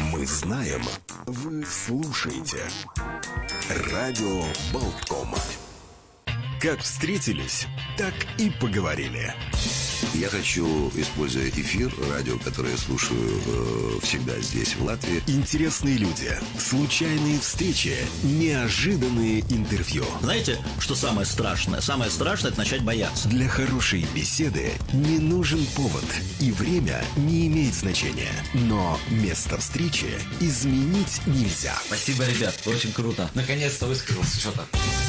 Мы знаем, вы слушаете. Радио Болтком. Как встретились, так и поговорили. Я хочу, используя эфир, радио, которое я слушаю э, всегда здесь, в Латвии. Интересные люди, случайные встречи, неожиданные интервью. Знаете, что самое страшное? Самое страшное – это начать бояться. Для хорошей беседы не нужен повод, и время не имеет значения. Но место встречи изменить нельзя. Спасибо, ребят, очень круто. Наконец-то высказался что-то.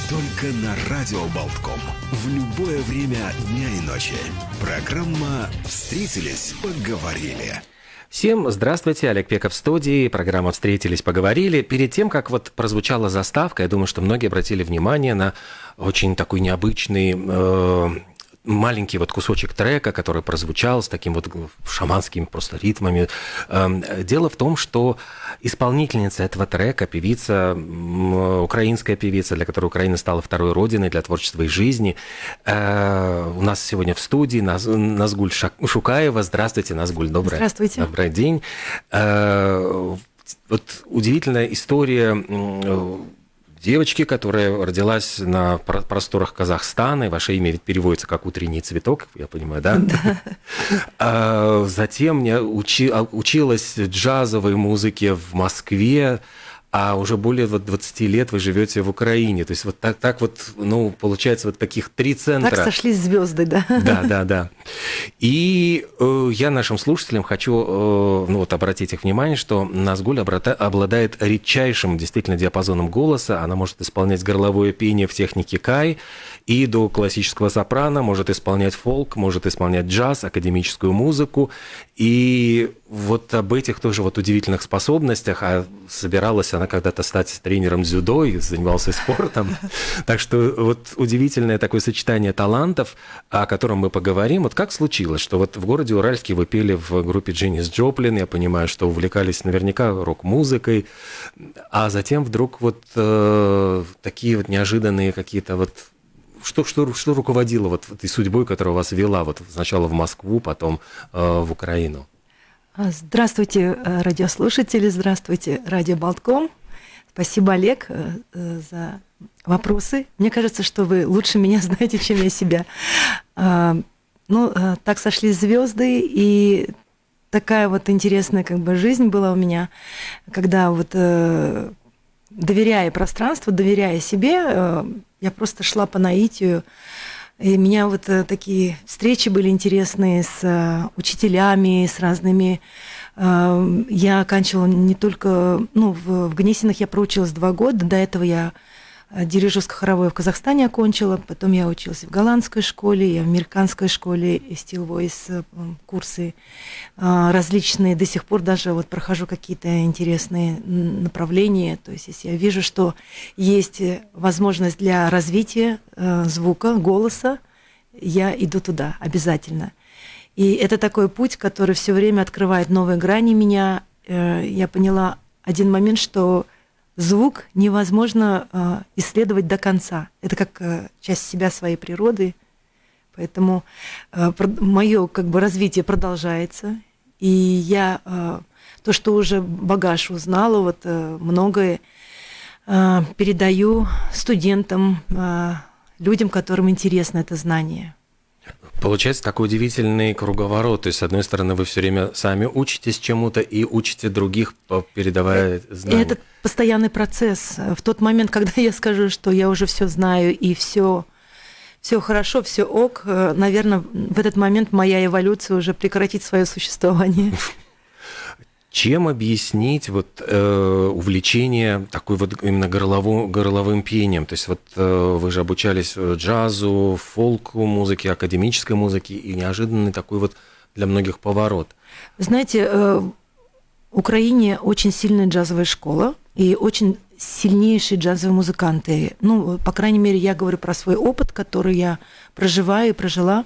Только на Радио Болтком. В любое время дня и ночи. Программа «Встретились, поговорили». Всем здравствуйте, Олег Пеков в студии, программа «Встретились, поговорили». Перед тем, как вот прозвучала заставка, я думаю, что многие обратили внимание на очень такой необычный э, маленький вот кусочек трека, который прозвучал с таким вот шаманскими просто ритмами. Эм, дело в том, что исполнительница этого трека, певица, украинская певица, для которой Украина стала второй родиной для творчества и жизни, э, у нас сегодня в студии Назгуль Шукаева. Здравствуйте, Назгуль, добрый, Здравствуйте. добрый день. Э, вот удивительная история девочки, которая родилась на просторах Казахстана, и ваше имя ведь переводится как «утренний цветок», я понимаю, да? Да. А затем я учи, а, училась джазовой музыке в Москве, а уже более вот 20 лет вы живете в Украине. То есть вот так, так вот, ну, получается, вот таких три центра. Так сошлись звезды, да? Да, да, да. И э, я нашим слушателям хочу э, ну, вот, обратить их внимание, что Назгуль обладает редчайшим действительно диапазоном голоса. Она может исполнять горловое пение в технике кай и до классического сопрано, может исполнять фолк, может исполнять джаз, академическую музыку. И вот об этих тоже вот удивительных способностях, а собиралась она когда-то стать тренером дзюдо и занимался спортом. Так что вот удивительное такое сочетание талантов, о котором мы поговорим. Вот как случилось, что вот в городе Уральске вы пели в группе Дженнис Джоплин, я понимаю, что увлекались наверняка рок-музыкой, а затем вдруг вот э, такие вот неожиданные какие-то вот что, что, что руководило вот этой судьбой, которая вас вела вот сначала в Москву, потом э, в Украину? А, здравствуйте, э, радиослушатели, здравствуйте, радио Болтком. Спасибо, Олег, э, э, за вопросы. Мне кажется, что вы лучше меня знаете, чем я себя. А, ну, так сошли звезды, и такая вот интересная как бы жизнь была у меня, когда вот доверяя пространству, доверяя себе, я просто шла по наитию, и у меня вот э, такие встречи были интересные с э, учителями, с разными. Э, я оканчивала не только, ну, в, в Гнесинах я проучилась два года, до этого я дирижерско-хоровое в Казахстане окончила, потом я училась в голландской школе, я в американской школе Steel Voice э, курсы э, различные, до сих пор даже вот прохожу какие-то интересные направления, то есть если я вижу, что есть возможность для развития звука, голоса, я иду туда обязательно. И это такой путь, который все время открывает новые грани меня. Я поняла один момент, что звук невозможно э, исследовать до конца. Это как э, часть себя, своей природы. Поэтому э, мое как бы развитие продолжается. И я то, что уже багаж узнала, вот многое передаю студентам, людям, которым интересно это знание. Получается такой удивительный круговорот. То есть, с одной стороны, вы все время сами учитесь чему-то и учите других, передавая э, знания. Это постоянный процесс. В тот момент, когда я скажу, что я уже все знаю и все все хорошо, все ок, э, наверное, в этот момент моя эволюция уже прекратит свое существование. Чем объяснить вот э, увлечение такой вот именно горловым, горловым пением? То есть вот э, вы же обучались джазу, фолку, музыке, академической музыке, и неожиданный такой вот для многих поворот. Знаете, э, в Украине очень сильная джазовая школа и очень сильнейшие джазовые музыканты. Ну, по крайней мере, я говорю про свой опыт, который я проживаю и прожила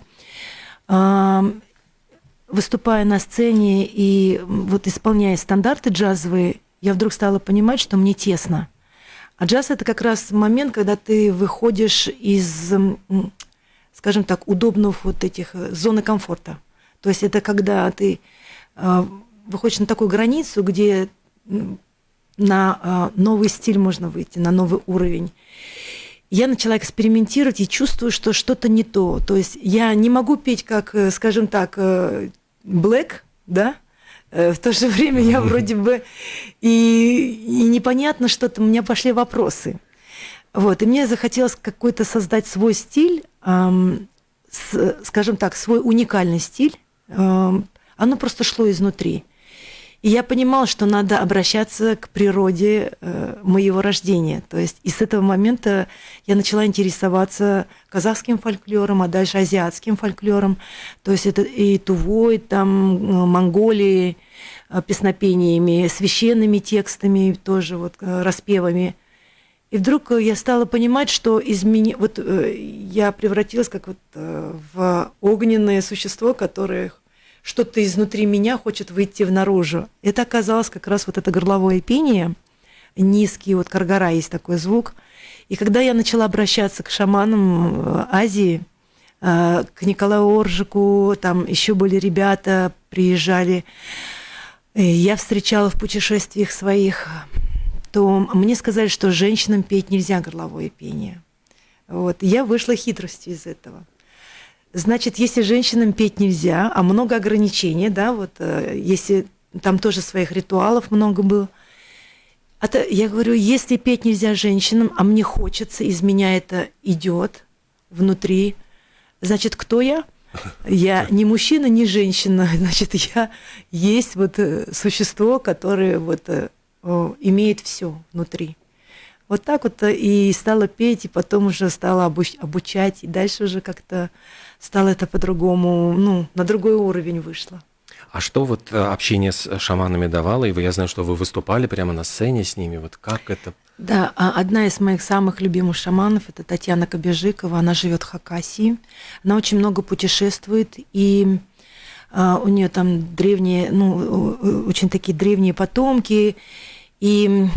выступая на сцене и вот исполняя стандарты джазовые, я вдруг стала понимать, что мне тесно. А джаз это как раз момент, когда ты выходишь из, скажем так, удобных вот этих э, зоны комфорта. То есть это когда ты э, выходишь на такую границу, где на а, новый стиль можно выйти, на новый уровень. Я начала экспериментировать и чувствую, что что-то не то. То есть я не могу петь как, э, скажем так, Black, да, Э, в то же время я вроде бы и, и непонятно что-то, у меня пошли вопросы. Вот, и мне захотелось какой-то создать свой стиль, эм, с, скажем так, свой уникальный стиль. Эм, оно просто шло изнутри. И я понимала, что надо обращаться к природе э, моего рождения. То есть и с этого момента я начала интересоваться казахским фольклором, а дальше азиатским фольклором. То есть это и Тувой, там, э, Монголии, э, песнопениями, священными текстами, тоже вот распевами. И вдруг я стала понимать, что измени... вот я превратилась как вот в огненное существо, которое что-то изнутри меня хочет выйти в наружу. Это оказалось как раз вот это горловое пение, низкий, вот каргара есть такой звук. И когда я начала обращаться к шаманам э, Азии, э, к Николаю Оржику, там еще были ребята, приезжали, я встречала в путешествиях своих, то мне сказали, что женщинам петь нельзя горловое пение. Вот. Я вышла хитростью из этого – Значит, если женщинам петь нельзя, а много ограничений, да, вот э, если там тоже своих ритуалов много было. Это, я говорю, если петь нельзя женщинам, а мне хочется, из меня это идет внутри, значит, кто я? Я не мужчина, не женщина, значит, я есть вот э, существо, которое вот э, имеет все внутри. Вот так вот и стала петь, и потом уже стала обучать, и дальше уже как-то стало это по-другому, ну, на другой уровень вышло. А что вот э, общение с шаманами давало? И вы, я знаю, что вы выступали прямо на сцене с ними. Вот как это? Да, а одна из моих самых любимых шаманов это Татьяна Кобежикова. Она живет в Хакасии. Она очень много путешествует и а, у нее там древние, ну, очень такие древние потомки. И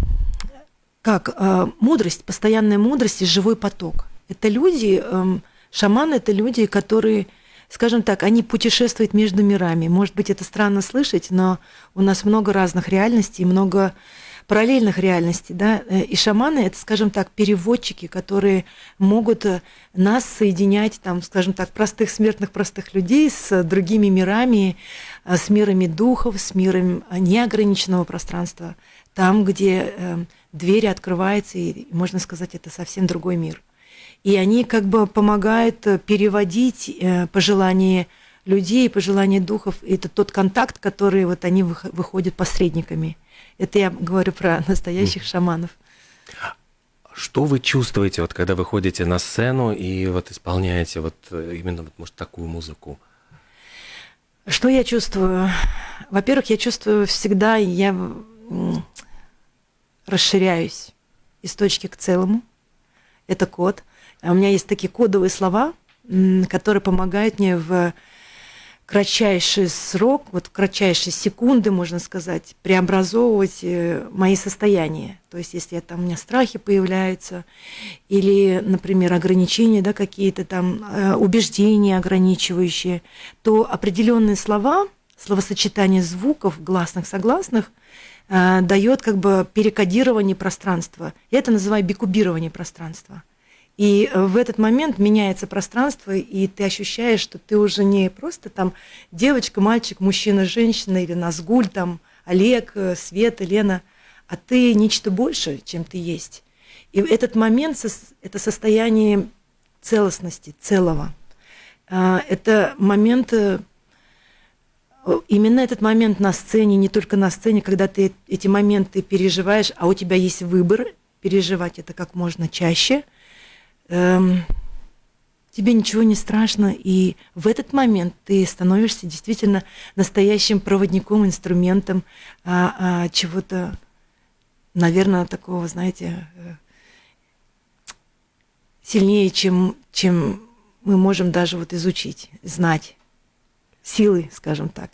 как а, мудрость, постоянная мудрость и живой поток. Это люди, эм, Шаманы – это люди, которые, скажем так, они путешествуют между мирами. Может быть, это странно слышать, но у нас много разных реальностей, много параллельных реальностей, да, и шаманы это, скажем так, переводчики, которые могут нас соединять, там, скажем так, простых смертных, простых людей с другими мирами, с мирами духов, с миром неограниченного пространства, там, где э, двери открываются, и можно сказать, это совсем другой мир и они как бы помогают э, переводить э, пожелания людей, пожелания духов. И это тот контакт, который вот они выходят посредниками. Это я говорю про настоящих шаманов. Что вы чувствуете, вот, когда вы ходите на сцену и вот исполняете вот э, именно, вот, может, такую музыку? Что я чувствую? Во-первых, я чувствую всегда, я расширяюсь из точки к целому. Это код. А у меня есть такие кодовые слова, которые помогают мне в кратчайший срок, вот в кратчайшие секунды, можно сказать, преобразовывать э, мои состояния. То есть, если там у меня страхи появляются, или, например, ограничения, да, какие-то там э, убеждения ограничивающие, то определенные слова, словосочетание звуков, гласных, согласных, дает как бы перекодирование пространства. Я это называю бикубирование пространства. И э, в этот момент меняется пространство, и ты ощущаешь, что ты уже не просто там девочка, мальчик, мужчина, женщина, или Назгуль, там Олег, э, Света, Лена, а ты нечто больше, чем ты есть. И этот момент – это состояние целостности, целого. Это момент, э, именно этот момент на сцене, не только на сцене, когда ты эти моменты переживаешь, а у тебя есть выбор переживать это как можно чаще – эм, тебе ничего не страшно, и в этот момент ты становишься действительно настоящим проводником, инструментом а, а, чего-то, наверное, такого, знаете, э, сильнее, чем, чем мы можем даже вот изучить, знать силы, скажем так.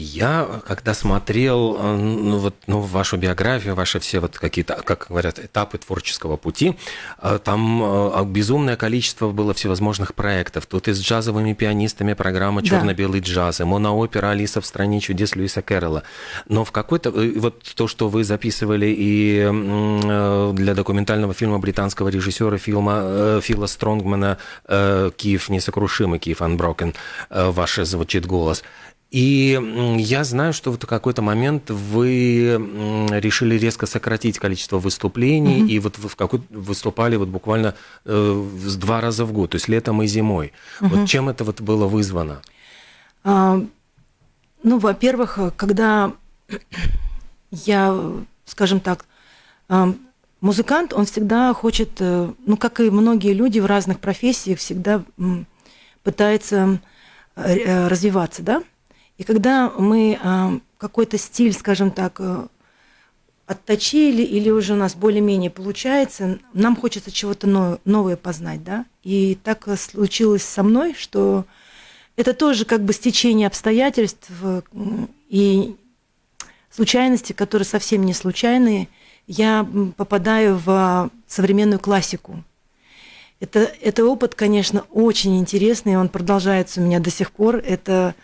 Я, когда смотрел э, ну, вот, ну, вашу биографию, ваши все вот какие-то, как говорят, этапы творческого пути, э, там э, безумное количество было всевозможных проектов. Тут и с джазовыми пианистами программа «Черно-белый джаз», и моноопера «Алиса в стране чудес» Льюиса Кэрролла. Но в какой-то... Вот то, что вы записывали и для документального фильма британского режиссера фильма Фила Стронгмана «Киев несокрушимый», «Киев Unbroken», ваш звучит голос – и я знаю, что в какой-то момент вы решили резко сократить количество выступлений, mm-hmm. и вот в какой выступали вот буквально э, два раза в год, то есть летом и зимой. Mm-hmm. Вот чем это вот было вызвано? А, ну, во-первых, когда я, скажем так, а, музыкант, он всегда хочет, э, ну, как и многие люди в разных профессиях, всегда пытается э, развиваться, да? И когда мы а, какой-то стиль, скажем так, э, отточили или уже у нас более-менее получается, нам хочется чего-то новое познать, да. И так случилось со мной, что это тоже как бы стечение обстоятельств и случайности, которые совсем не случайные. Я попадаю в современную классику. Это, это опыт, конечно, очень интересный, он продолжается у меня до сих пор. Это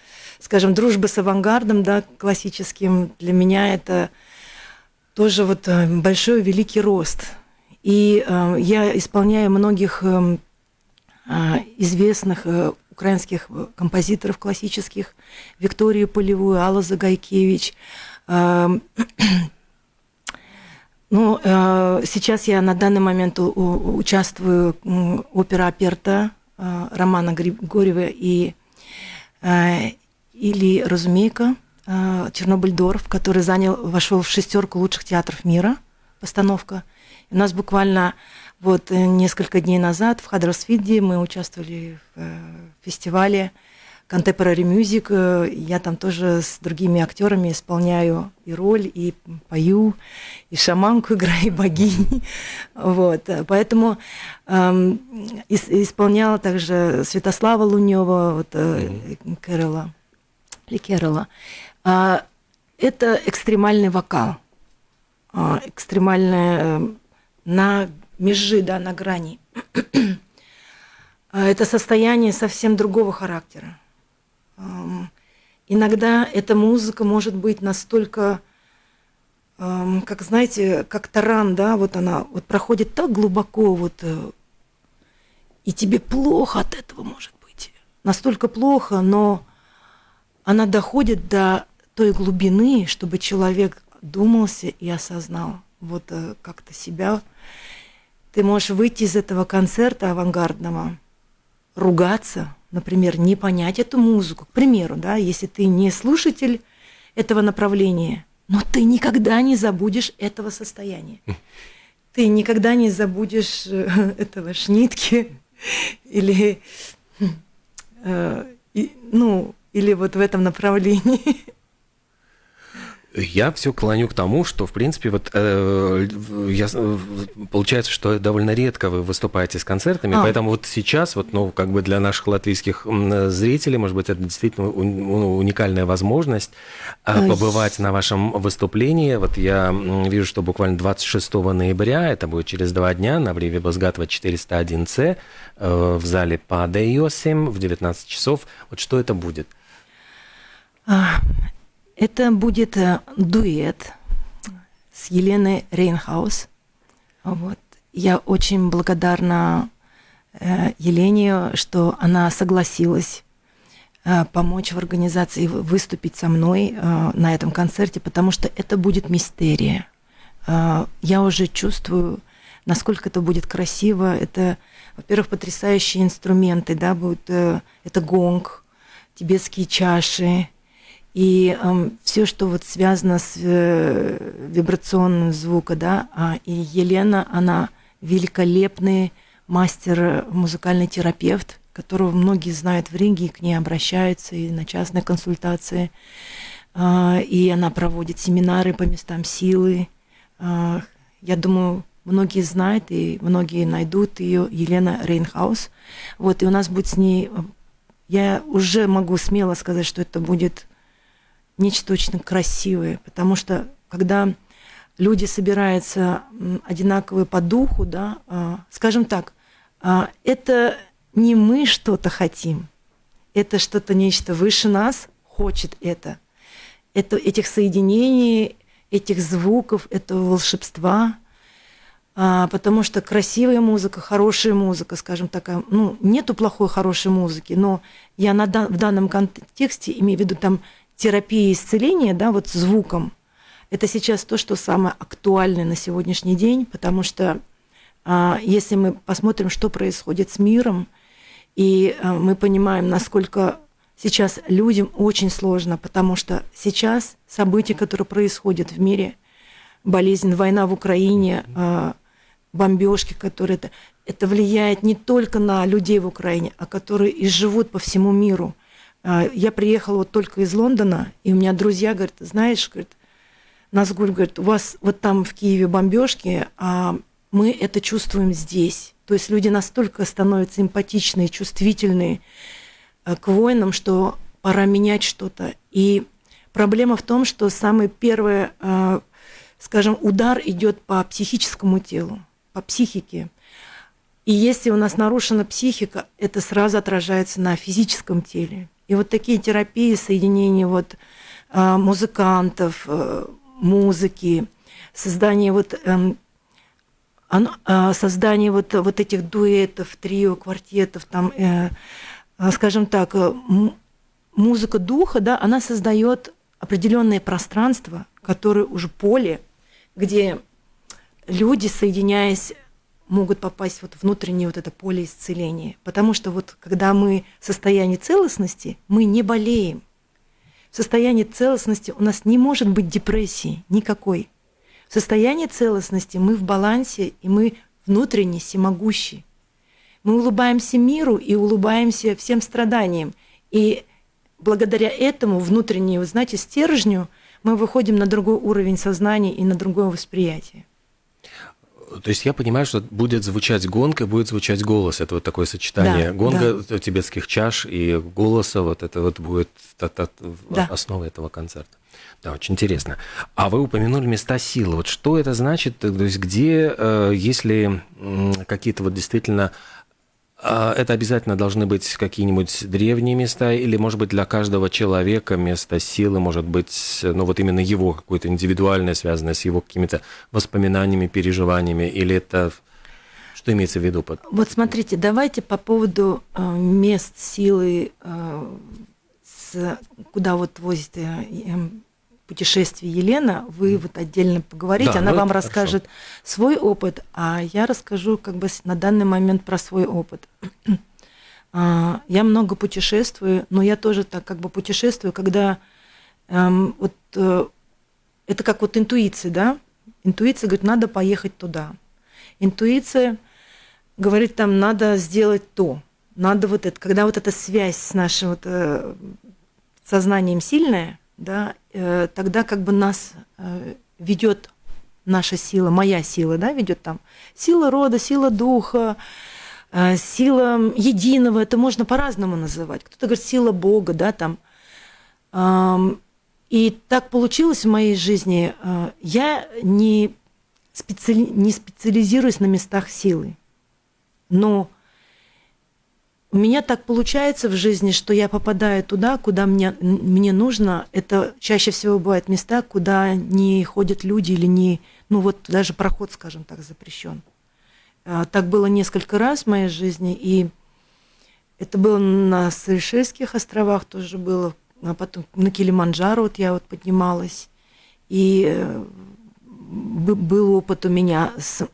скажем, дружба с авангардом, да, классическим, для меня это тоже вот э, большой великий рост. И э, я исполняю многих э, э, известных э, украинских композиторов классических, Викторию Полевую, Алла Загайкевич. Э, ну, э, сейчас я на данный момент у, у, участвую в опера Аперта э, Романа Григорьева и э, или Разумейка, э, Чернобыль-Дорф, который занял, вошел в шестерку лучших театров мира, постановка. И у нас буквально вот э, несколько дней назад в Хадросфиде мы участвовали в э, фестивале Contemporary Music. Я там тоже с другими актерами исполняю и роль, и пою, и шаманку играю, и богини. Вот. Поэтому эм, исполняла также Святослава Лунева, вот, mm-hmm. Кэрола. Ликерла. А, это экстремальный вокал, а, экстремальная э, на межи, да, на грани. А, это состояние совсем другого характера. Иногда эта музыка может быть настолько, как знаете, как таран, да, вот она вот проходит так глубоко, вот, э, и тебе плохо от этого может быть. Настолько плохо, но она доходит до той глубины, чтобы человек думался и осознал вот э, как-то себя. Ты можешь выйти из этого концерта авангардного, ругаться, например, не понять эту музыку. К примеру, да, если ты не слушатель этого направления, но ты никогда не забудешь этого состояния. Ты никогда не забудешь э, этого шнитки или, э, ну, или вот в этом направлении? Я все клоню к тому, что, в принципе, вот э, я, получается, что довольно редко вы выступаете с концертами, а. поэтому вот сейчас, вот, ну, как бы для наших латвийских зрителей, может быть, это действительно ну, уникальная возможность э, побывать на вашем выступлении. Вот я вижу, что буквально 26 ноября, это будет через два дня, на Бриве Базгатова 401С, э, в зале по Дейосим в 19 часов. Вот что это будет? А, это будет э, дуэт с Еленой Рейнхаус. Вот. Я очень благодарна э, Елене, что она согласилась э, помочь в организации, выступить со мной на этом концерте, потому что это будет мистерия. Я уже чувствую, насколько это будет красиво. Это, во-первых, потрясающие инструменты, да, будут, это гонг, тибетские чаши, и э, все, что вот связано с э, вибрационным звуком, да, а, и Елена, она великолепный мастер, музыкальный терапевт, которого многие знают в Риге, и к ней обращаются и на частные консультации. Э, и она проводит семинары по местам силы. Э, я думаю, многие знают и многие найдут ее, Елена Рейнхаус. Вот, и у нас будет с ней, я уже могу смело сказать, что это будет нечто очень красивое, потому что когда люди собираются одинаковые по духу, да, а, скажем так, а, это не мы что-то хотим, это что-то нечто выше нас хочет это. Это этих соединений, этих звуков, этого волшебства, а, потому что красивая музыка, хорошая музыка, скажем так, ну, нету плохой, хорошей музыки, но я на, в данном контексте имею в виду там терапия исцеления, да, вот звуком, это сейчас то, что самое актуальное на сегодняшний день, потому что а, если мы посмотрим, что происходит с миром, и а, мы понимаем, насколько сейчас людям очень сложно, потому что сейчас события, которые происходят в мире, болезнь, война в Украине, а, бомбежки, которые это, это влияет не только на людей в Украине, а которые и живут по всему миру. Я приехала вот только из Лондона, и у меня друзья говорят, знаешь, говорят, Назгуль говорит, у вас вот там в Киеве бомбежки, а мы это чувствуем здесь. То есть люди настолько становятся эмпатичные, чувствительные э, к войнам, что пора менять что-то. И проблема в том, что самый первый, э, скажем, удар идет по психическому телу, по психике. И если у нас нарушена психика, это сразу отражается на физическом теле. И вот такие терапии, соединения вот э, музыкантов, музыки, создание вот эм, а, создание вот, вот этих дуэтов, трио, квартетов, там, э, а, скажем так, э, музыка духа, да, она создает определенное пространство, которое уже поле, где люди, соединяясь, могут попасть вот внутреннее вот это поле исцеления. Потому что вот когда мы в состоянии целостности, мы не болеем – в состоянии целостности у нас не может быть депрессии никакой. В состоянии целостности мы в балансе, и мы внутренне всемогущи. Мы улыбаемся миру и улыбаемся всем страданиям. И благодаря этому внутреннему, знаете, стержню мы выходим на другой уровень сознания и на другое восприятие. То есть я понимаю, что будет звучать гонка, будет звучать голос. Это вот такое сочетание. Да, Гонга да. тибетских чаш и голоса, вот это вот будет да. основа этого концерта. Да, очень интересно. А вы упомянули места силы. Вот что это значит? То есть где, э, если какие-то вот действительно это обязательно должны быть какие-нибудь древние места, или, может быть, для каждого человека место силы может быть, ну, вот именно его какое-то индивидуальное, связанное с его какими-то воспоминаниями, переживаниями, или это... Что имеется в виду? Под... Вот смотрите, давайте по поводу э, мест силы, э, куда вот возит путешествие Елена, вы вот отдельно поговорите, да, она ну вам расскажет хорошо. свой опыт, а я расскажу как бы на данный момент про свой опыт. А, я много путешествую, но я тоже так как бы путешествую, когда эм, вот э, это как вот интуиция, да? Интуиция говорит, надо поехать туда. Интуиция говорит, там надо сделать то, надо вот это. Когда вот эта связь с нашим вот, э, сознанием сильная, да, э, тогда как бы нас э, ведет наша сила, моя сила, да, ведет там сила рода, сила духа, э, сила единого, это можно по-разному называть. Кто-то говорит сила Бога, да, там. И так получилось в моей жизни. Я не, специали... не специализируюсь на местах силы, но у меня так получается в жизни, что я попадаю туда, куда мне, мне нужно. Это чаще всего бывают места, куда не ходят люди или не, ну вот даже проход, скажем так, запрещен. А, так было несколько раз в моей жизни, и это было на Сейшельских островах тоже было, а потом на Килиманджаро вот я вот поднималась, и э, был опыт у меня с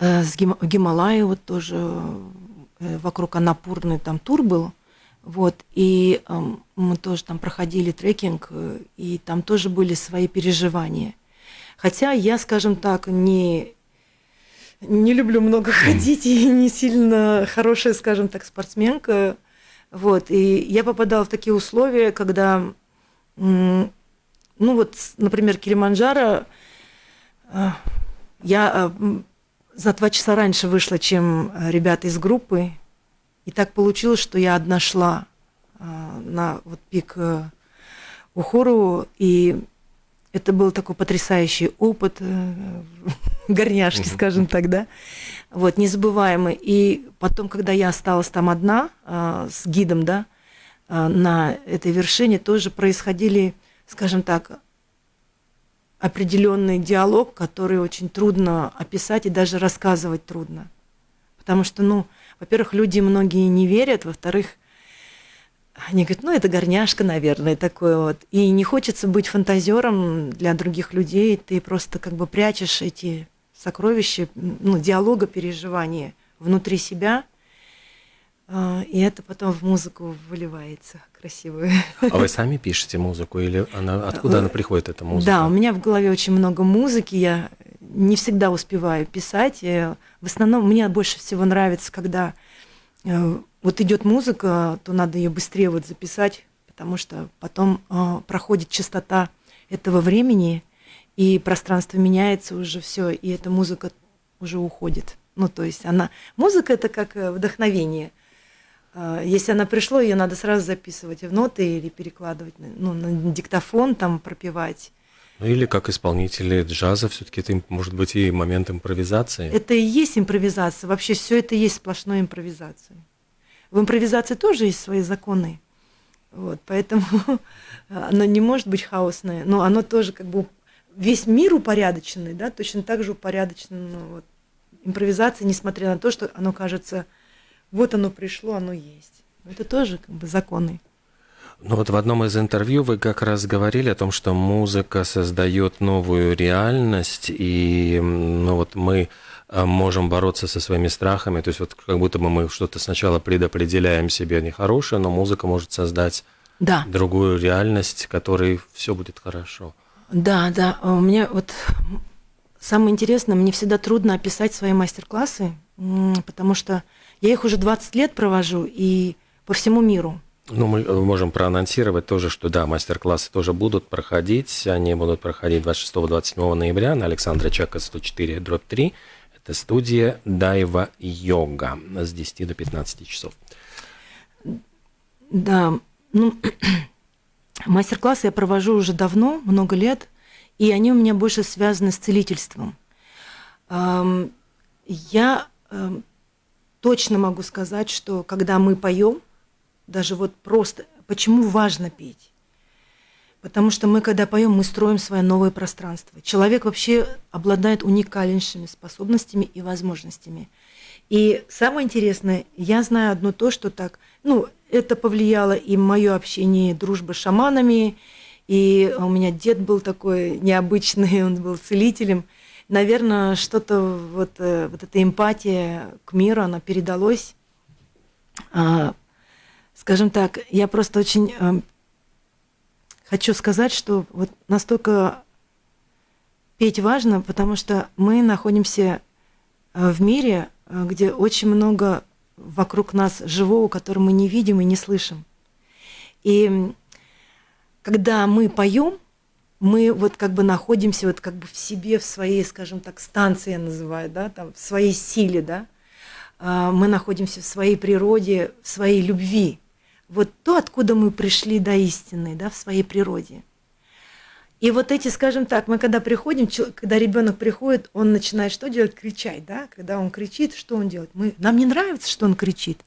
с Гим, Гималаи вот тоже э, вокруг Анапурны там тур был. Вот, и э, мы тоже там проходили трекинг, э, и там тоже были свои переживания. Хотя я, скажем так, не, не люблю много ходить и не сильно хорошая, скажем так, спортсменка. Вот, и я попадала в такие условия, когда, ну вот, например, Килиманджаро, я за два часа раньше вышла, чем э, ребята из группы. И так получилось, что я одна шла а, на вот пик э, Ухору, и это был такой потрясающий опыт э, горняшки, скажем так, да, вот, незабываемый. И потом, когда я осталась там одна с гидом, да, на этой вершине, тоже происходили, скажем так, определенный диалог, который очень трудно описать и даже рассказывать трудно. Потому что, ну, во-первых, люди многие не верят, во-вторых, они говорят, ну, это горняшка, наверное, такое вот. И не хочется быть фантазером для других людей, ты просто как бы прячешь эти сокровища, ну, диалога, переживания внутри себя, и это потом в музыку выливается красивую. А вы сами пишете музыку или она, откуда она приходит, эта музыка? Да, у меня в голове очень много музыки, я не всегда успеваю писать. В основном мне больше всего нравится, когда э, вот идет музыка, то надо ее быстрее вот записать, потому что потом э, проходит частота этого времени, и пространство меняется уже все, и эта музыка уже уходит. Ну, то есть она... Музыка – это как э, вдохновение. Э, если она пришла, ее надо сразу записывать в ноты или перекладывать ну, на диктофон, там пропевать. Ну или как исполнители джаза, все-таки это может быть и момент импровизации. Это и есть импровизация. Вообще все это и есть сплошной импровизация. В импровизации тоже есть свои законы. Вот, поэтому оно не может быть хаосное, но оно тоже как бы весь мир упорядоченный, да, точно так же упорядочен ну, вот, импровизация, несмотря на то, что оно кажется, вот оно пришло, оно есть. Это тоже как бы законы. Ну вот в одном из интервью вы как раз говорили о том, что музыка создает новую реальность, и ну вот мы э, можем бороться со своими страхами, то есть вот как будто бы мы что-то сначала предопределяем себе нехорошее, но музыка может создать да. другую реальность, в которой все будет хорошо. Да, да, у меня вот самое интересное, мне всегда трудно описать свои мастер-классы, потому что я их уже 20 лет провожу и по всему миру. Ну, мы э, можем проанонсировать тоже, что да, мастер-классы тоже будут проходить. Они будут проходить 26-27 ноября на Александра Чака 104, дробь 3. Это студия Дайва Йога с 10 до 15 часов. Да, ну, мастер-классы я провожу уже давно, много лет, и они у меня больше связаны с целительством. Я точно могу сказать, что когда мы поем, даже вот просто, почему важно петь? Потому что мы, когда поем, мы строим свое новое пространство. Человек вообще обладает уникальнейшими способностями и возможностями. И самое интересное, я знаю одно то, что так, ну, это повлияло и мое общение, дружба с шаманами, и у меня дед был такой необычный, он был целителем. Наверное, что-то вот, э, вот эта эмпатия к миру, она передалась а, скажем так, я просто очень э, хочу сказать, что вот настолько петь важно, потому что мы находимся э, в мире, где очень много вокруг нас живого, которого мы не видим и не слышим. И когда мы поем, мы вот как бы находимся вот как бы в себе, в своей, скажем так, станции я называю, да, там, в своей силе, да, а, мы находимся в своей природе, в своей любви вот то, откуда мы пришли до истины, да, в своей природе. И вот эти, скажем так, мы когда приходим, когда ребенок приходит, он начинает что делать? Кричать, да? Когда он кричит, что он делает? Мы, нам не нравится, что он кричит,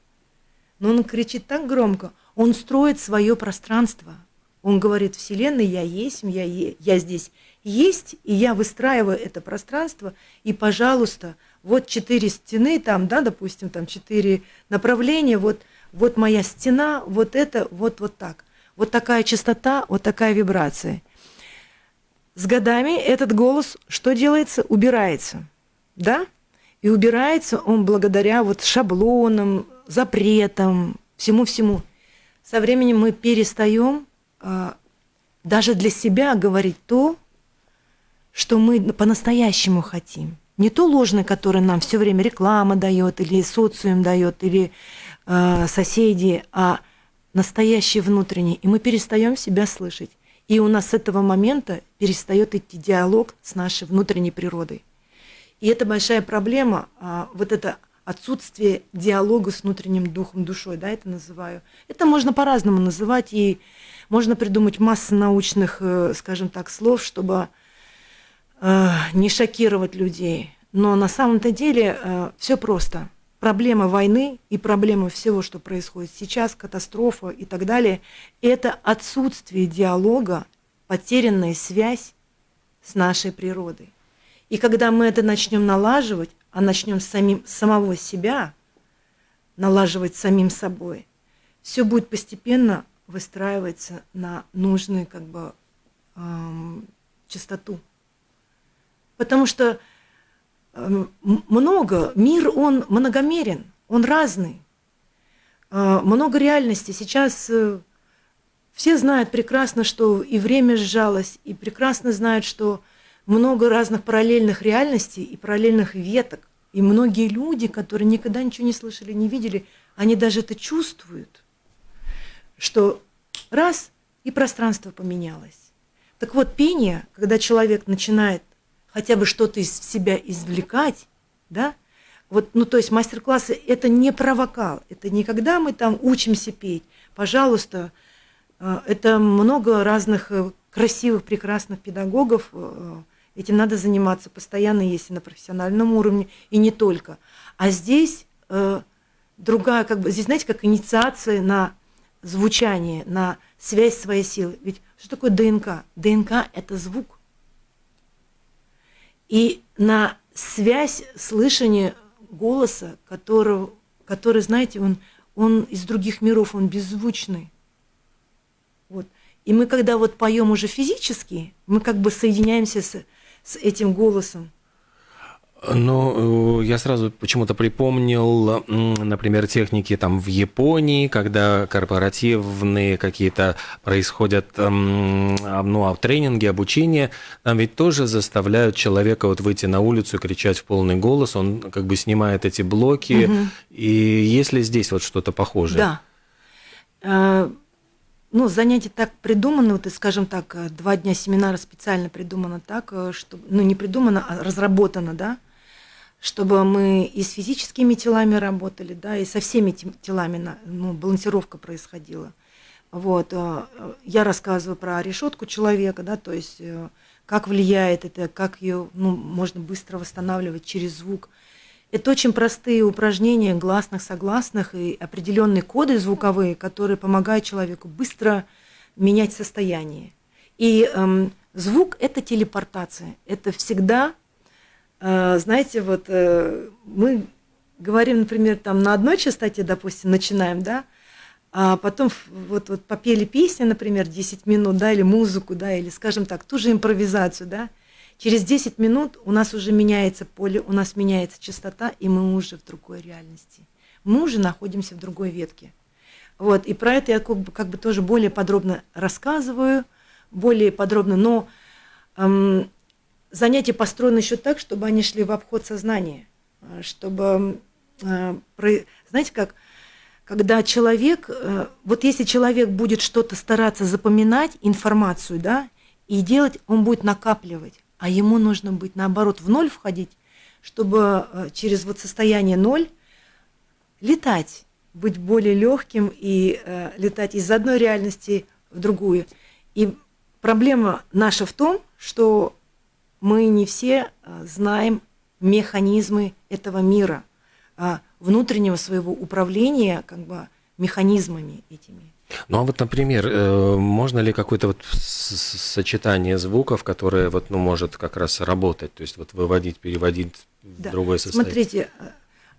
но он кричит так громко, он строит свое пространство. Он говорит, Вселенная, я есть, я, я здесь есть, и я выстраиваю это пространство, и, пожалуйста, вот четыре стены, там, да, допустим, там четыре направления, вот – вот моя стена, вот это, вот, вот так. Вот такая частота, вот такая вибрация. С годами этот голос что делается? Убирается. Да? И убирается он благодаря вот шаблонам, запретам, всему-всему. Со временем мы перестаем даже для себя говорить то, что мы по-настоящему хотим. Не то ложное, которое нам все время реклама дает, или социум дает, или э, соседи, а настоящее внутреннее. И мы перестаем себя слышать. И у нас с этого момента перестает идти диалог с нашей внутренней природой. И это большая проблема, а, вот это отсутствие диалога с внутренним духом, душой, да, это называю. Это можно по-разному называть, и можно придумать массу научных, э, скажем так, слов, чтобы э, не шокировать людей. Но на самом-то деле э, все просто. Проблема войны и проблема всего, что происходит сейчас, катастрофа и так далее, это отсутствие диалога, потерянная связь с нашей природой. И когда мы это начнем налаживать, а начнем самим, самого себя налаживать самим собой, все будет постепенно выстраиваться на нужную как бы эм, частоту. Потому что эм, много, мир, он многомерен, он разный. Э, много реальностей. Сейчас э, все знают прекрасно, что и время сжалось, и прекрасно знают, что много разных параллельных реальностей и параллельных веток. И многие люди, которые никогда ничего не слышали, не видели, они даже это чувствуют, что раз и пространство поменялось. Так вот, пение, когда человек начинает хотя бы что-то из себя извлекать, да, вот, ну, то есть мастер-классы – это не про вокал, это не когда мы там учимся петь. Пожалуйста, э, это много разных э, красивых, прекрасных педагогов, э, Этим надо заниматься постоянно, если на профессиональном уровне, и не только. А здесь другая, как бы, здесь, знаете, как инициация на звучание, на связь своей силы. Ведь что такое ДНК? ДНК – это звук. И на связь слышания голоса, которого, который, знаете, он, он из других миров, он беззвучный. Вот. И мы, когда вот поем уже физически, мы как бы соединяемся с с этим голосом? Ну, я сразу почему-то припомнил, например, техники там в Японии, когда корпоративные какие-то происходят, ну, а тренинги, обучение, там ведь тоже заставляют человека вот выйти на улицу и кричать в полный голос, он как бы снимает эти блоки. Угу. И если здесь вот что-то похожее? Да. Э, ну, занятие так придумано, вот, скажем так, э, два дня семинара специально придумано так, э, что, ну, не придумано, а разработано, да, чтобы мы и с физическими телами работали, да, и со всеми телами, ну, балансировка происходила. Вот, э, я рассказываю про решетку человека, да, то есть как влияет это, как ее, ну, можно быстро восстанавливать через звук – это очень простые упражнения гласных, согласных и определенные коды звуковые, которые помогают человеку быстро менять состояние. И эм, звук – это телепортация. Это всегда, э, знаете, вот э, мы говорим, например, там на одной частоте, допустим, начинаем, да, а потом вот, вот попели песню, например, 10 минут, да, или музыку, да, или, скажем так, ту же импровизацию, да, Через 10 минут у нас уже меняется поле, у нас меняется частота, и мы уже в другой реальности. Мы уже находимся в другой ветке. Вот, и про это я как бы, как бы тоже более подробно рассказываю, более подробно, но эм, занятия построены еще так, чтобы они шли в обход сознания, э, чтобы, э, знаете как, когда человек, э, вот если человек будет что-то стараться запоминать, информацию, да, и делать, он будет накапливать а ему нужно быть наоборот в ноль входить, чтобы через вот состояние ноль летать, быть более легким и летать из одной реальности в другую. И проблема наша в том, что мы не все э, знаем механизмы этого мира, э, внутреннего своего управления как бы механизмами этими. Ну а вот, например, э, можно ли какое-то вот сочетание звуков, которое вот, ну, может как раз работать, то есть вот выводить, переводить да. в другое состояние? Смотрите,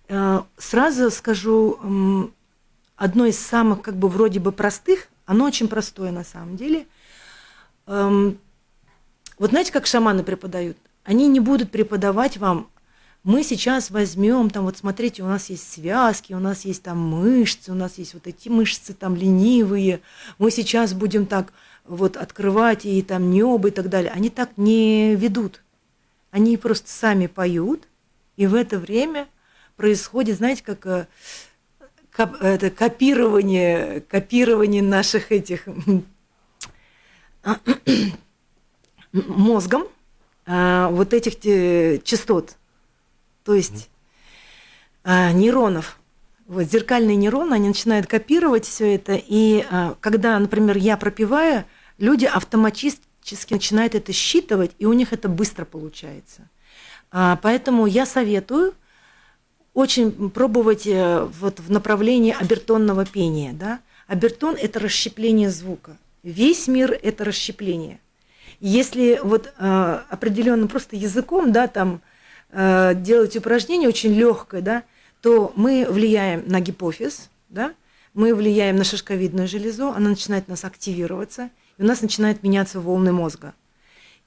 э, сразу скажу, одно из самых как бы вроде бы простых, оно очень простое на самом деле. Вот знаете, как шаманы преподают? Они не будут преподавать вам мы сейчас возьмем, там вот смотрите, у нас есть связки, у нас есть там мышцы, у нас есть вот эти мышцы там ленивые, мы сейчас будем так вот открывать и там небо и так далее. Они так не ведут. Они просто сами поют, и в это время происходит, знаете, как э, это копирование, копирование наших этих мозгом а, вот этих частот. То есть а, нейронов. Вот зеркальные нейроны, они начинают копировать все это, и когда, например, я пропиваю, люди автоматически начинают это считывать, и у них это быстро получается. А, поэтому я советую очень пробовать э, вот в направлении обертонного пения. Да? Обертон – это расщепление звука. Весь мир – это расщепление. Если вот э, определенным просто языком, да, там э, делать упражнение очень легкое, да, то мы влияем на гипофиз, да, мы влияем на шишковидную железу, она начинает нас активироваться, и у нас начинают меняться волны мозга.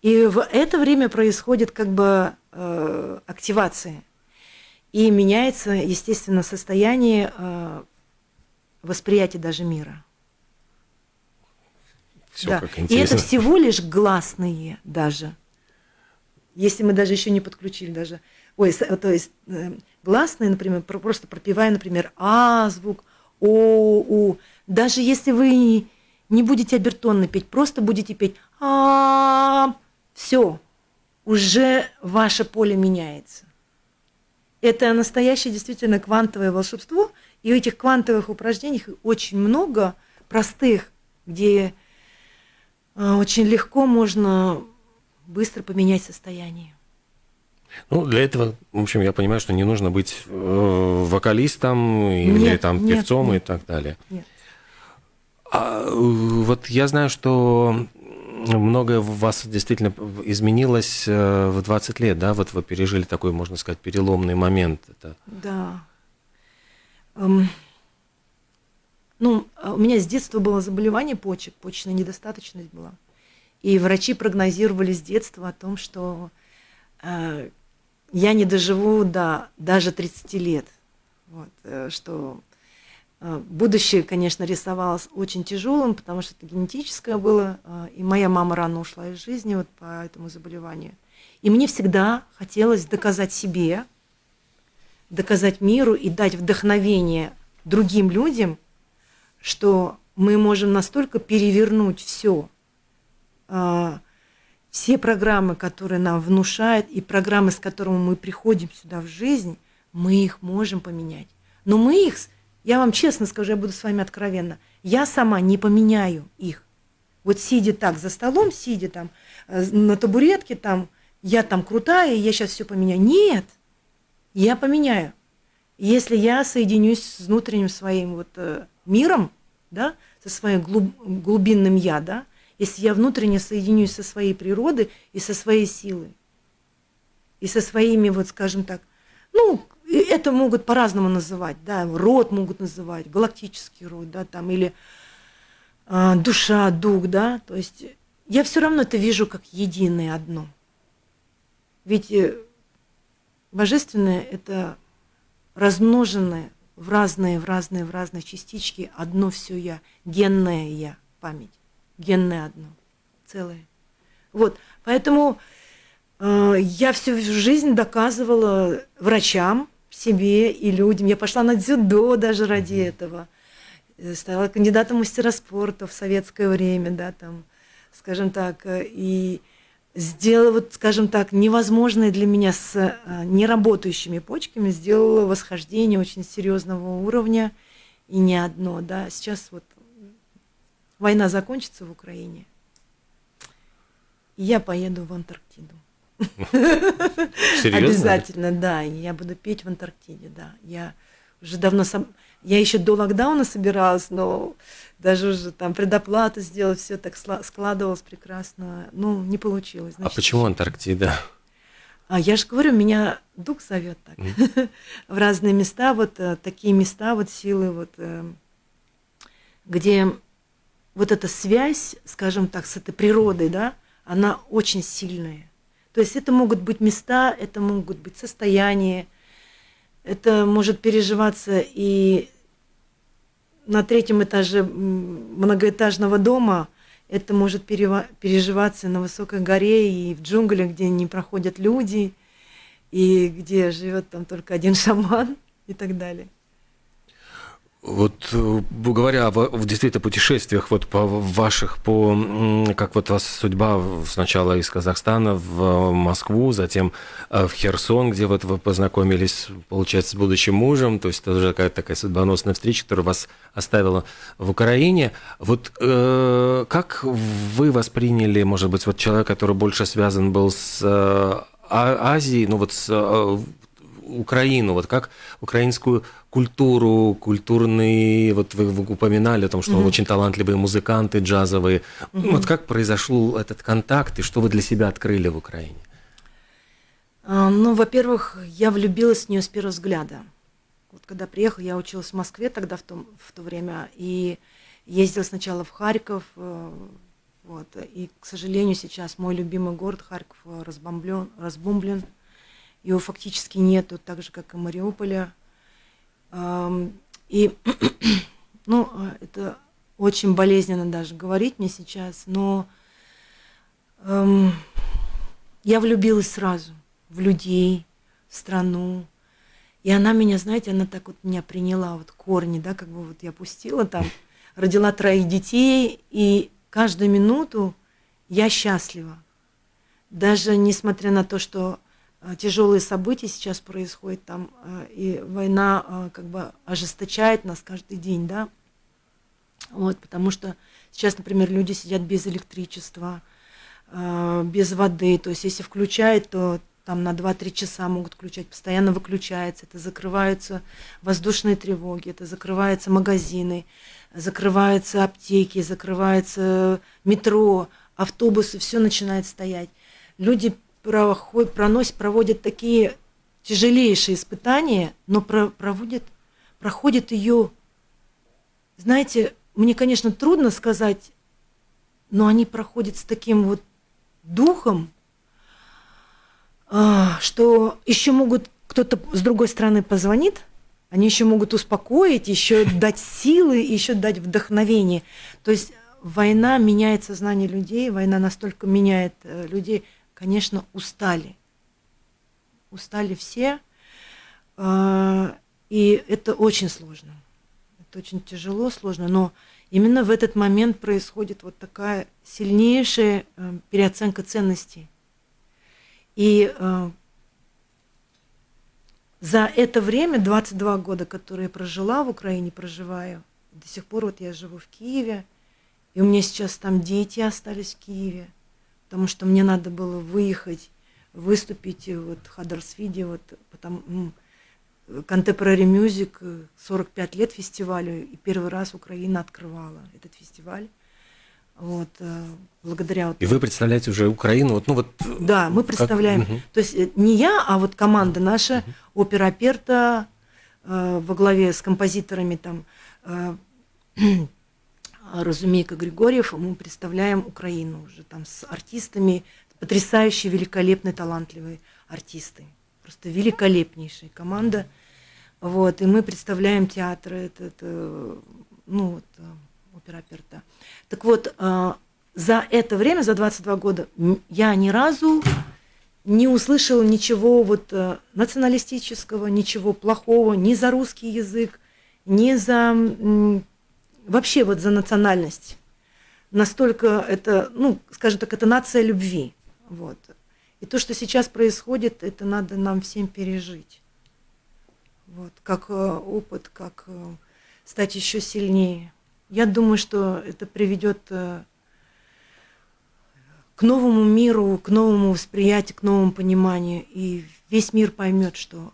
И в это время происходит как бы э, активация. И меняется, естественно, состояние э, восприятия даже мира. Все да. как И интересно. это всего лишь гласные даже. Если мы даже еще не подключили даже. Ой, то есть э, гласные, например, про- просто пропивая, например, А звук, О, У. Даже если вы не будете обертонно петь, просто будете петь А, все, уже ваше поле меняется. Это настоящее действительно квантовое волшебство. И у этих квантовых упражнений очень много простых, где очень легко можно быстро поменять состояние. Ну, для этого, в общем, я понимаю, что не нужно быть э, вокалистом или Нет, там нет, певцом и нет. так далее. Нет. А, э, вот я знаю, что многое в вас действительно изменилось э, в 20 лет, да? Вот вы пережили такой, можно сказать, переломный момент. Это Да. Эм, ну, а у меня с детства было заболевание почек, почечная недостаточность была. И врачи прогнозировали с детства о том, что э, я не доживу до даже 30 лет. Вот, э, что э, будущее, конечно, рисовалось очень тяжелым, потому что это генетическое было, э, и моя мама рано ушла из жизни вот по этому заболеванию. И мне всегда хотелось доказать себе, доказать миру и дать вдохновение другим людям, что мы можем настолько перевернуть все, все программы, которые нам внушают, и программы, с которыми мы приходим сюда в жизнь, мы их можем поменять. Но мы их, я вам честно скажу, я буду с вами откровенна, я сама не поменяю их. Вот сидя так за столом, сидя там э, на табуретке, там, я там крутая, я сейчас все поменяю. Нет, я поменяю. Если я соединюсь с внутренним своим вот э, миром, да, со своим глуб, глубинным я, да, если я внутренне соединюсь со своей природой и со своей силой, и со своими, вот скажем так, ну, это могут по-разному называть, да, род могут называть, галактический род, да, там, или а, душа, дух, да, то есть я все равно это вижу как единое одно. Ведь э, божественное – это размноженное в разные, в разные, в разные частички одно все я, генное я, память, генное одно, целое. Вот, поэтому э, я всю жизнь доказывала врачам, себе и людям. Я пошла на дзюдо даже ради этого. Э, Стала кандидатом мастера спорта в советское время, да, там, скажем так, э, и сделала, вот, скажем так, невозможное для меня с э, неработающими почками, сделала восхождение очень серьезного уровня, и не одно, да. Сейчас вот война закончится в Украине, и я поеду в Антарктиду. серьезно? Обязательно, да. Я буду петь в Антарктиде, да. Я уже давно сам... Я еще до локдауна собиралась, но даже уже там предоплату сделала, все так складывалось прекрасно. Ну, не получилось. А значит, почему еще- Антарктида? А я же говорю, меня дух зовет так в разные места, вот э, такие места, вот силы, вот э, где вот эта связь, скажем так, с этой природой, да, она очень сильная. То есть это могут быть места, это могут быть состояния, это может переживаться и на третьем этаже многоэтажного дома, это может переживаться на высокой горе и в джунглях, где не проходят люди, и где живет там только один шаман и так далее. Вот э, говоря в действительно путешествиях вот по ваших, по как вот вас судьба сначала из Казахстана в Москву, затем э, в Херсон, где вот вы познакомились, получается, с будущим мужем, то есть это уже какая-то такая судьбоносная встреча, которая вас оставила в Украине. Вот э, как вы восприняли, может быть, вот человек, который больше связан был с э, а, Азией, ну вот с э, Украину, вот как украинскую культуру, культурный, вот вы, вы упоминали о том, что mm-hmm. очень талантливые музыканты джазовые. Mm-hmm. Вот как произошел этот контакт и что вы для себя открыли в Украине? А, ну, во-первых, я влюбилась в нее с первого взгляда. Вот когда приехала, я училась в Москве тогда в, том, в то время, и ездила сначала в Харьков, э, вот, и, к сожалению, сейчас мой любимый город Харьков э, разбомблен, разбомблен, его фактически нету, так же, как и Мариуполя. И, ну, э, это очень болезненно даже говорить мне сейчас, но эм, я влюбилась сразу в людей, в страну. И она меня, знаете, она так вот меня приняла, вот корни, да, как бы вот я пустила там, родила троих детей, и каждую минуту я счастлива. Даже несмотря на то, что тяжелые события сейчас происходят там, э, и война э, как бы ожесточает нас каждый день, да, вот, потому что сейчас, например, люди сидят без электричества, без воды, то есть если включает, то там на 2-3 часа могут включать, постоянно выключается, это закрываются воздушные тревоги, это закрываются магазины, закрываются аптеки, закрывается метро, автобусы, все начинает стоять. Люди проходят, проносят, проводят такие тяжелейшие испытания, но про, проводят, проходят ее, знаете, мне, конечно, трудно сказать, но они проходят с таким вот духом, а, что еще могут кто-то с другой стороны позвонит, они еще могут успокоить, еще дать силы, еще дать вдохновение. То есть война меняет сознание людей, война настолько меняет э, людей – конечно, устали. Устали все, а, и это очень сложно. Это очень тяжело, сложно, но именно в этот момент происходит вот такая сильнейшая э, переоценка ценностей. И э, за это время, 22 года, которые я прожила в Украине, проживаю, до сих пор вот я живу в Киеве, и у меня сейчас там дети остались в Киеве – потому что мне надо было выехать, выступить вот в Хаддарсвиде, вот потом Contemporary Music, 45 лет фестивалю, и первый раз Украина открывала этот фестиваль. Вот, э, благодаря вот... И вы представляете уже Украину, вот, ну вот... Да, мы представляем. Как... То есть э, не я, а вот команда наша, угу. опера Перта э, во главе с композиторами там э, Разумейка Григорьев, мы представляем Украину уже там с артистами, потрясающие, великолепные, талантливые артисты. Просто великолепнейшая команда. Вот, и мы представляем театр, это, это ну, вот, э, опера Перта. Так вот, э, за это время, за 22 года, я ни разу не услышала ничего вот э, националистического, ничего плохого, ни за русский язык, ни за вообще вот за национальность. Настолько это, ну, скажем так, это нация любви. Вот. И то, что сейчас происходит, это надо нам всем пережить. Вот, как э, опыт, как э, стать еще сильнее. Я думаю, что это приведет э, к новому миру, к новому восприятию, к новому пониманию. И весь мир поймет, что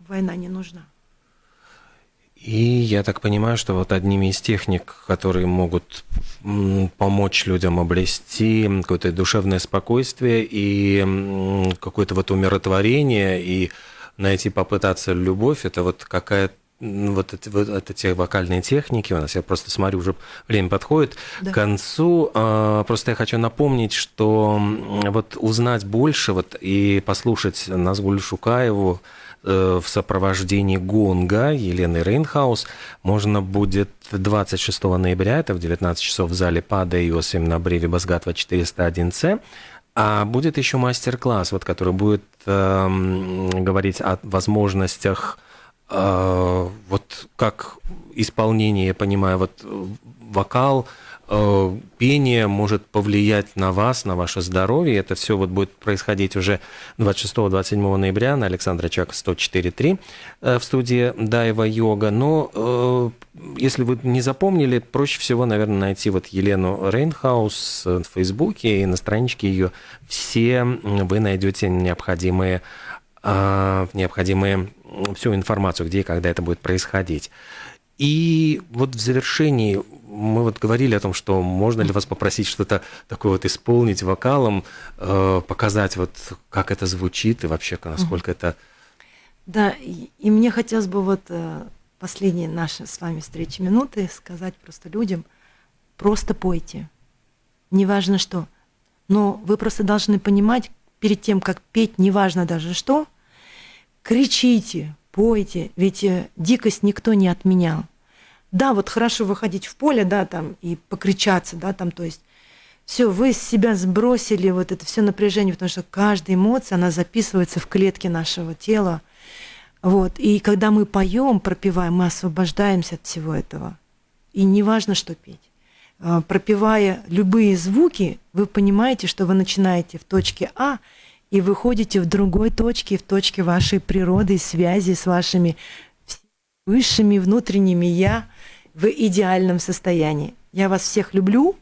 война не нужна. И я так понимаю, что вот одними из техник, которые могут помочь людям обрести какое-то душевное спокойствие и какое-то вот умиротворение, и найти, попытаться любовь, это вот какая-то вот эти, вот эти вокальные техники у нас, я просто смотрю, уже время подходит да. к концу. А, просто я хочу напомнить, что вот узнать больше вот, и послушать Назгуль Шукаеву, в сопровождении гонга Елены Рейнхаус можно будет 26 ноября, это в 19 часов в зале ПАДа Иосим на Бреве Басгатва 401С. А будет еще мастер-класс, вот, который будет э, говорить о возможностях э, вот как исполнение, я понимаю, вот вокал, Э, пение может повлиять на вас, на ваше здоровье. Это все вот будет происходить уже 26-27 ноября на Александра Чака 104.3 э, в студии Дайва Йога. Но э, если вы не запомнили, проще всего, наверное, найти вот Елену Рейнхаус в Фейсбуке и на страничке ее все вы найдете необходимые необходимые всю информацию, где и когда это будет происходить. И вот в завершении мы вот говорили о том, что можно ли вас попросить что-то такое вот исполнить вокалом, э, показать вот как это звучит и вообще насколько это... Да, и, и мне хотелось бы вот э, последние наши с вами встречи минуты сказать просто людям, просто пойте, неважно что, но вы просто должны понимать перед тем, как петь, неважно даже что, кричите, пойте, ведь э, дикость никто не отменял. Да, вот хорошо выходить в поле, да, там, и покричаться, да, там, то есть все, вы с себя сбросили вот это все напряжение, потому что каждая эмоция, она записывается в клетке нашего тела. Вот. И когда мы поем, пропиваем, мы освобождаемся от всего этого. И неважно, что петь. А, пропивая любые звуки, вы понимаете, что вы начинаете в точке А и выходите в другой точке, в точке вашей природы, связи с вашими высшими внутренними «я» в идеальном состоянии. Я вас всех люблю.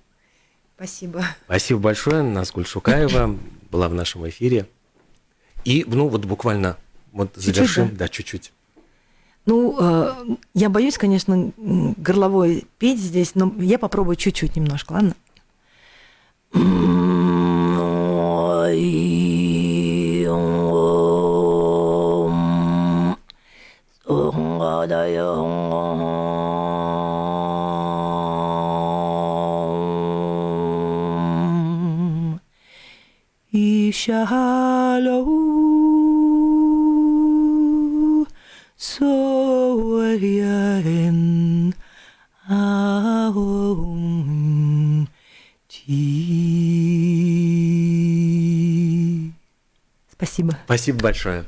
Спасибо. Спасибо большое. Назгуль Шукаева была в нашем эфире. И, ну, вот буквально вот чуть-чуть, завершим. Да, да чуть-чуть. Ну, э, я боюсь, конечно, горловой петь здесь, но я попробую чуть-чуть немножко, ладно? Shalom Soyaen Aum Спасибо. Спасибо большое.